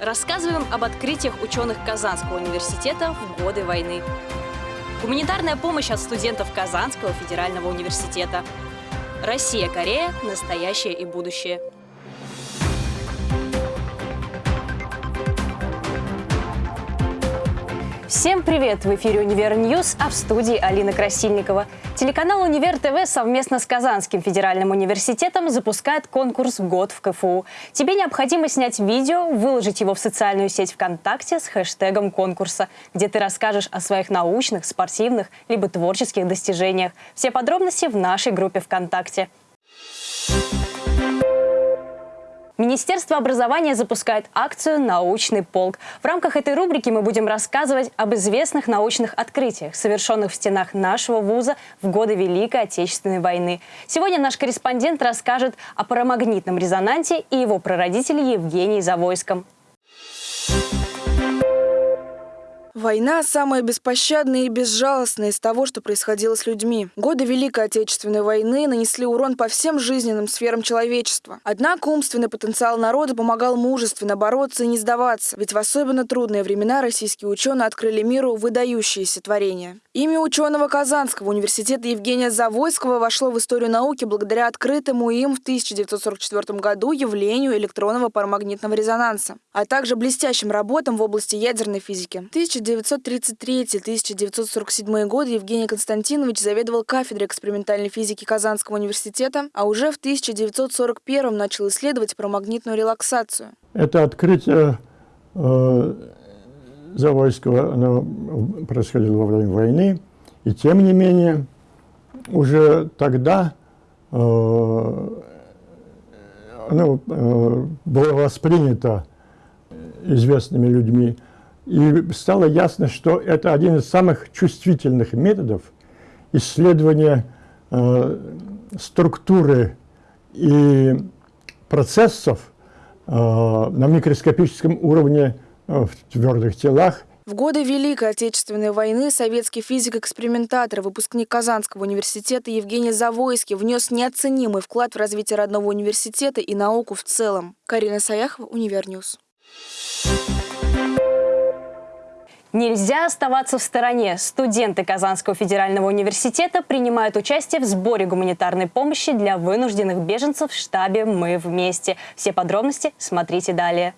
Рассказываем об открытиях ученых Казанского университета в годы войны. Гуманитарная помощь от студентов Казанского федерального университета. Россия-Корея. Настоящее и будущее. Всем привет! В эфире «Универ News», а в студии Алина Красильникова. Телеканал «Универ ТВ» совместно с Казанским федеральным университетом запускает конкурс «Год в КФУ». Тебе необходимо снять видео, выложить его в социальную сеть ВКонтакте с хэштегом конкурса, где ты расскажешь о своих научных, спортивных либо творческих достижениях. Все подробности в нашей группе ВКонтакте. Министерство образования запускает акцию «Научный полк». В рамках этой рубрики мы будем рассказывать об известных научных открытиях, совершенных в стенах нашего вуза в годы Великой Отечественной войны. Сегодня наш корреспондент расскажет о парамагнитном резонансе и его прародителе Евгении Завойском. Война самая беспощадная и безжалостная из того, что происходило с людьми. Годы Великой Отечественной войны нанесли урон по всем жизненным сферам человечества. Однако умственный потенциал народа помогал мужественно бороться и не сдаваться, ведь в особенно трудные времена российские ученые открыли миру выдающиеся творения. Имя ученого Казанского университета Евгения Завойского вошло в историю науки благодаря открытому им в 1944 году явлению электронного парамагнитного резонанса, а также блестящим работам в области ядерной физики. 1933-1947 годы Евгений Константинович заведовал кафедрой экспериментальной физики Казанского университета, а уже в 1941 начал исследовать парамагнитную релаксацию. Это открытие э, Завойского оно происходило во время войны, и тем не менее уже тогда э, оно э, было воспринято известными людьми, и стало ясно, что это один из самых чувствительных методов исследования э, структуры и процессов э, на микроскопическом уровне в твердых телах. В годы Великой Отечественной войны советский физик-экспериментатор, выпускник Казанского университета Евгений Завойский внес неоценимый вклад в развитие родного университета и науку в целом. Карина Саяхова, Универ News. Нельзя оставаться в стороне. Студенты Казанского федерального университета принимают участие в сборе гуманитарной помощи для вынужденных беженцев в штабе «Мы вместе». Все подробности смотрите далее.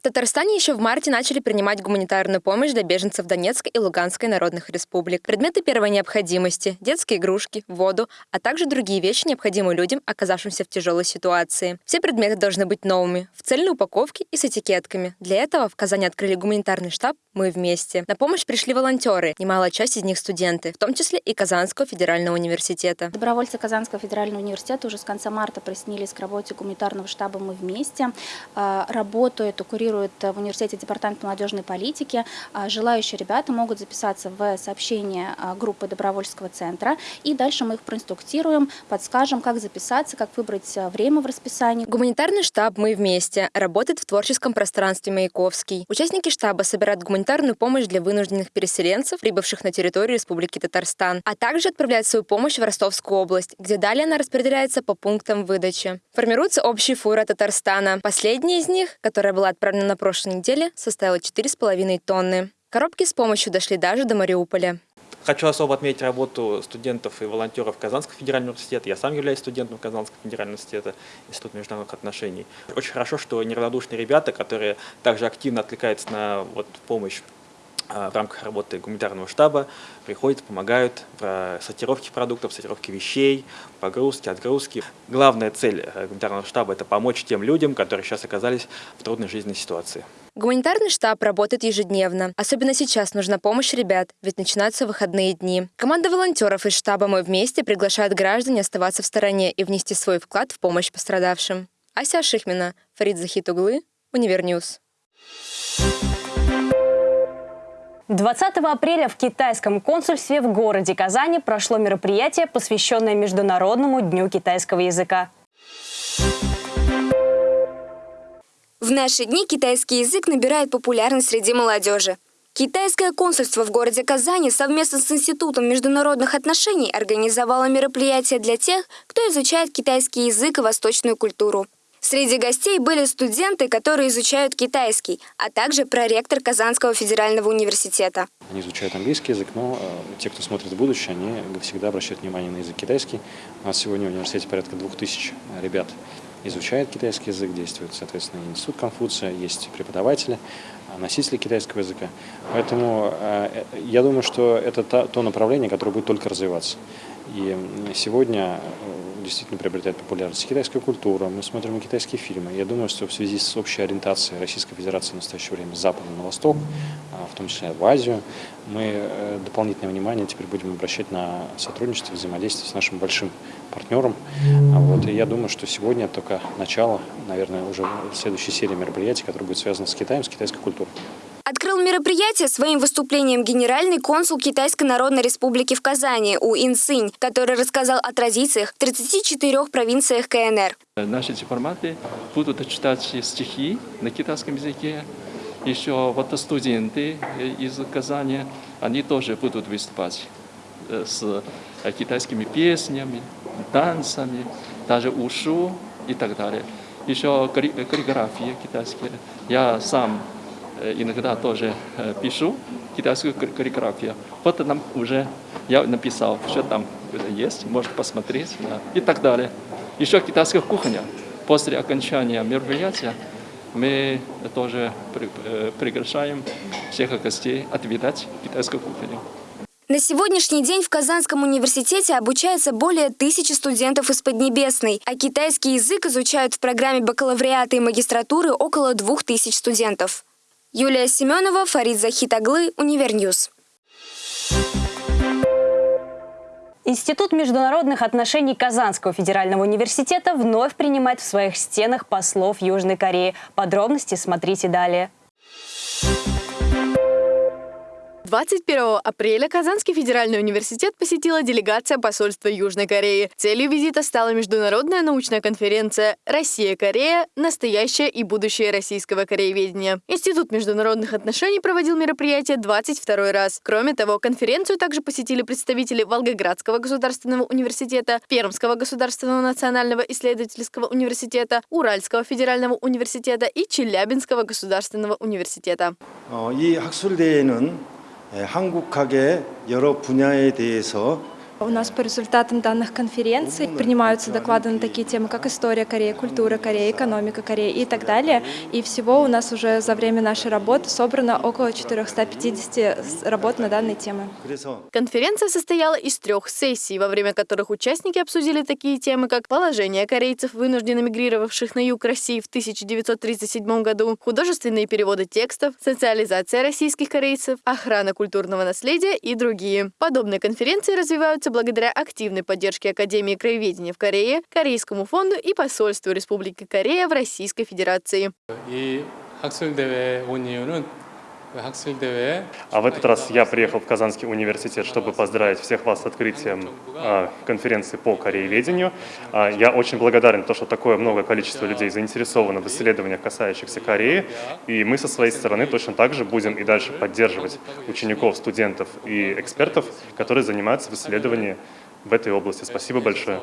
В Татарстане еще в марте начали принимать гуманитарную помощь для беженцев Донецкой и Луганской народных республик. Предметы первой необходимости, детские игрушки, воду, а также другие вещи, необходимые людям, оказавшимся в тяжелой ситуации. Все предметы должны быть новыми, в цельной упаковке и с этикетками. Для этого в Казани открыли гуманитарный штаб «Мы вместе». На помощь пришли волонтеры, немалая часть из них студенты, в том числе и Казанского федерального университета. Добровольцы Казанского федерального университета уже с конца марта присоединились к работе гуманитарного штаба «Мы вместе». А, работают, курируют в университете департамент молодежной политики. А, желающие ребята могут записаться в сообщение а, группы добровольческого центра. И дальше мы их проинструктируем, подскажем, как записаться, как выбрать время в расписании. Гуманитарный штаб «Мы вместе» работает в творческом пространстве Маяковский. Участники штаба собирают гуманитарную помощь для вынужденных переселенцев, прибывших на территорию Республики Татарстан, а также отправляют свою помощь в Ростовскую область, где далее она распределяется по пунктам выдачи. Формируются общие фуры Татарстана. Последняя из них, которая была отправлена на прошлой неделе составила 4,5 тонны. Коробки с помощью дошли даже до Мариуполя. Хочу особо отметить работу студентов и волонтеров Казанского федерального университета. Я сам являюсь студентом Казанского федерального университета, Института международных отношений. Очень хорошо, что неравнодушные ребята, которые также активно откликаются на вот, помощь а, в рамках работы гуманитарного штаба приходят, помогают в сортировке продуктов, сортировке вещей, погрузке, отгрузке. Главная цель э, гуманитарного штаба – это помочь тем людям, которые сейчас оказались в трудной жизненной ситуации. Гуманитарный штаб работает ежедневно. Особенно сейчас нужна помощь ребят, ведь начинаются выходные дни. Команда волонтеров из штаба «Мы вместе» приглашает граждан не оставаться в стороне и внести свой вклад в помощь пострадавшим. Ася Шихмина, Фарид Захитуглы, Универ News. 20 апреля в китайском консульстве в городе Казани прошло мероприятие, посвященное Международному дню китайского языка. В наши дни китайский язык набирает популярность среди молодежи. Китайское консульство в городе Казани совместно с Институтом международных отношений организовало мероприятие для тех, кто изучает китайский язык и восточную культуру. Среди гостей были студенты, которые изучают китайский, а также проректор Казанского федерального университета. Они изучают английский язык, но э, те, кто смотрит в будущее, они всегда обращают внимание на язык китайский. У нас сегодня в университете порядка двух тысяч ребят изучает китайский язык, действует, соответственно, институт Конфуция, есть преподаватели, носители китайского языка. Поэтому э, я думаю, что это то направление, которое будет только развиваться. И сегодня э, действительно приобретает популярность китайская культура, мы смотрим китайские фильмы. Я думаю, что в связи с общей ориентацией Российской Федерации в настоящее время с запада на восток, а, в том числе в Азию, мы э, дополнительное внимание теперь будем обращать на сотрудничество, взаимодействие с нашим большим партнером. А вот, и я думаю, что сегодня только начало, наверное, уже следующей серии мероприятий, которые будут связаны с Китаем, с китайской культурой. Мероприятие своим выступлением генеральный консул Китайской Народной Республики в Казани У Ин Синь, который рассказал о традициях в 34 провинциях КНР. Наши дипломаты будут читать стихи на китайском языке. Еще вот студенты из Казани, они тоже будут выступать э, с китайскими песнями, танцами, даже ушу и так далее. Еще каллиграфия китайская. Я сам Э, иногда тоже пишу китайскую каллиграфию. Вот нам уже я написал, что там есть, может посмотреть да, и так далее. Еще китайская кухня. После окончания мероприятия мы тоже э, приглашаем всех гостей отведать китайскую кухню. На сегодняшний день в Казанском университете обучается более тысячи студентов из Поднебесной, а китайский язык изучают в программе бакалавриата и магистратуры около двух тысяч студентов. Юлия Семенова, Фарид Захитаглы, Универ News. Институт международных отношений Казанского федерального университета вновь принимает в своих стенах послов Южной Кореи. Подробности смотрите далее. 21 апреля Казанский федеральный университет посетила делегация посольства Южной Кореи. Целью визита стала международная научная конференция «Россия-Корея. Настоящее и будущее российского корееведения». Институт международных отношений проводил мероприятие 22 раз. Кроме того, конференцию также посетили представители Волгоградского государственного университета, Пермского государственного национального исследовательского университета, Уральского федерального университета и Челябинского государственного университета. 이 학술대회는 한국학의 여러 분야에 대해서 У нас по результатам данных конференций принимаются доклады на такие темы, как история Кореи, культура Кореи, экономика Кореи и так далее. И всего у нас уже за время нашей работы собрано около 450 работ на данные темы. Конференция состояла из трех сессий, во время которых участники обсудили такие темы, как положение корейцев, вынужденно мигрировавших на юг России в 1937 году, художественные переводы текстов, социализация российских корейцев, охрана культурного наследия и другие. Подобные конференции развиваются благодаря активной поддержке Академии краеведения в Корее, Корейскому фонду и посольству Республики Корея в Российской Федерации. А в этот раз я приехал в Казанский университет, чтобы поздравить всех вас с открытием э, конференции по корееведению. Э, я очень благодарен, то, что такое много количество людей заинтересовано в исследованиях, касающихся Кореи. И мы со своей стороны точно так же будем и дальше поддерживать учеников, студентов и экспертов, которые занимаются в исследовании в этой области. Спасибо большое.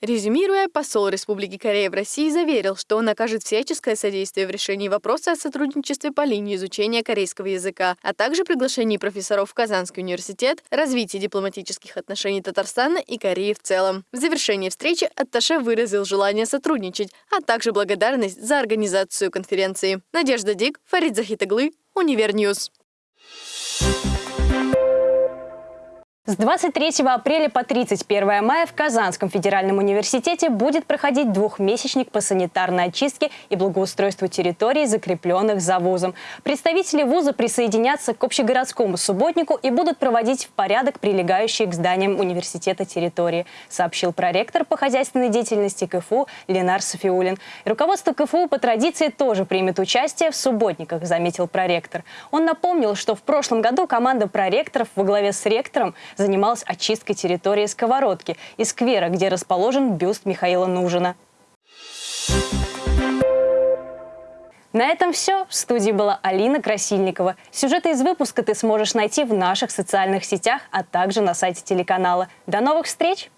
Резюмируя, посол Республики Корея в России заверил, что он окажет всяческое содействие в решении вопроса о сотрудничестве по линии изучения корейского языка, а также приглашении профессоров в Казанский университет, развитии дипломатических отношений Татарстана и Кореи в целом. В завершении встречи Атташе выразил желание сотрудничать, а также благодарность за организацию конференции. Надежда Дик, Фарид Захитаглы, Универ News. С 23 апреля по 31 мая в Казанском федеральном университете будет проходить двухмесячник по санитарной очистке и благоустройству территорий, закрепленных за вузом. Представители вуза присоединятся к общегородскому субботнику и будут проводить в порядок прилегающие к зданиям университета территории, сообщил проректор по хозяйственной деятельности КФУ Ленар Софиулин. Руководство КФУ по традиции тоже примет участие в субботниках, заметил проректор. Он напомнил, что в прошлом году команда проректоров во главе с ректором занималась очисткой территории Сковородки и сквера, где расположен бюст Михаила Нужина. На этом все. В студии была Алина Красильникова. Сюжеты из выпуска ты сможешь найти в наших социальных сетях, а также на сайте телеканала. До новых встреч!